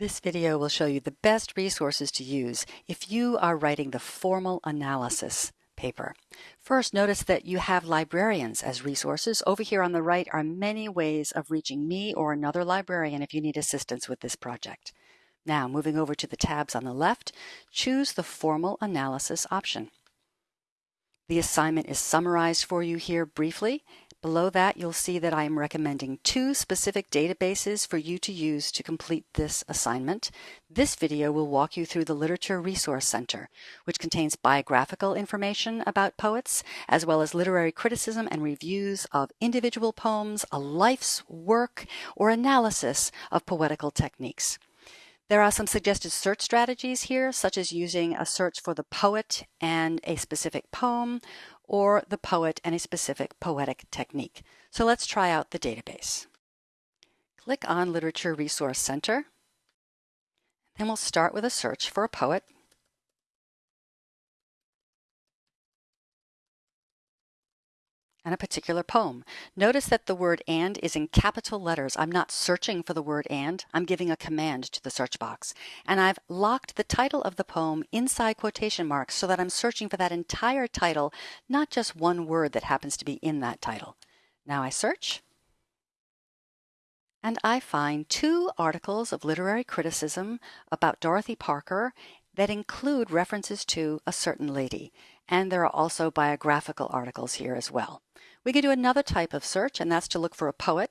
This video will show you the best resources to use if you are writing the formal analysis paper. First, notice that you have librarians as resources. Over here on the right are many ways of reaching me or another librarian if you need assistance with this project. Now, moving over to the tabs on the left, choose the formal analysis option. The assignment is summarized for you here briefly, Below that, you'll see that I am recommending two specific databases for you to use to complete this assignment. This video will walk you through the Literature Resource Center, which contains biographical information about poets, as well as literary criticism and reviews of individual poems, a life's work, or analysis of poetical techniques. There are some suggested search strategies here, such as using a search for the poet and a specific poem, or the poet and a specific poetic technique. So let's try out the database. Click on Literature Resource Center. Then we'll start with a search for a poet. And a particular poem. Notice that the word and is in capital letters. I'm not searching for the word and, I'm giving a command to the search box. And I've locked the title of the poem inside quotation marks so that I'm searching for that entire title, not just one word that happens to be in that title. Now I search. And I find two articles of literary criticism about Dorothy Parker that include references to a certain lady. And there are also biographical articles here as well. We could do another type of search, and that's to look for a poet.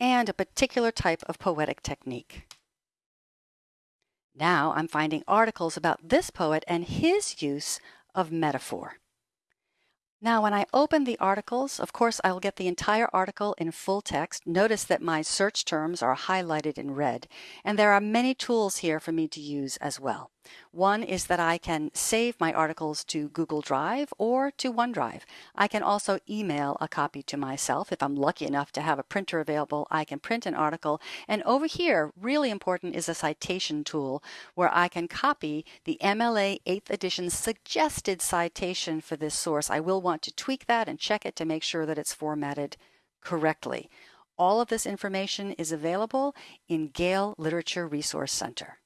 And a particular type of poetic technique. Now I'm finding articles about this poet and his use of metaphor. Now, when I open the articles, of course, I will get the entire article in full text. Notice that my search terms are highlighted in red, and there are many tools here for me to use as well. One is that I can save my articles to Google Drive or to OneDrive. I can also email a copy to myself. If I'm lucky enough to have a printer available, I can print an article. And over here, really important is a citation tool where I can copy the MLA 8th edition suggested citation for this source. I will want to tweak that and check it to make sure that it's formatted correctly. All of this information is available in Gale Literature Resource Center.